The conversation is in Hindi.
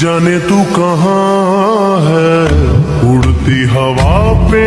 जाने तू कहाँ है? उड़ती हवा पे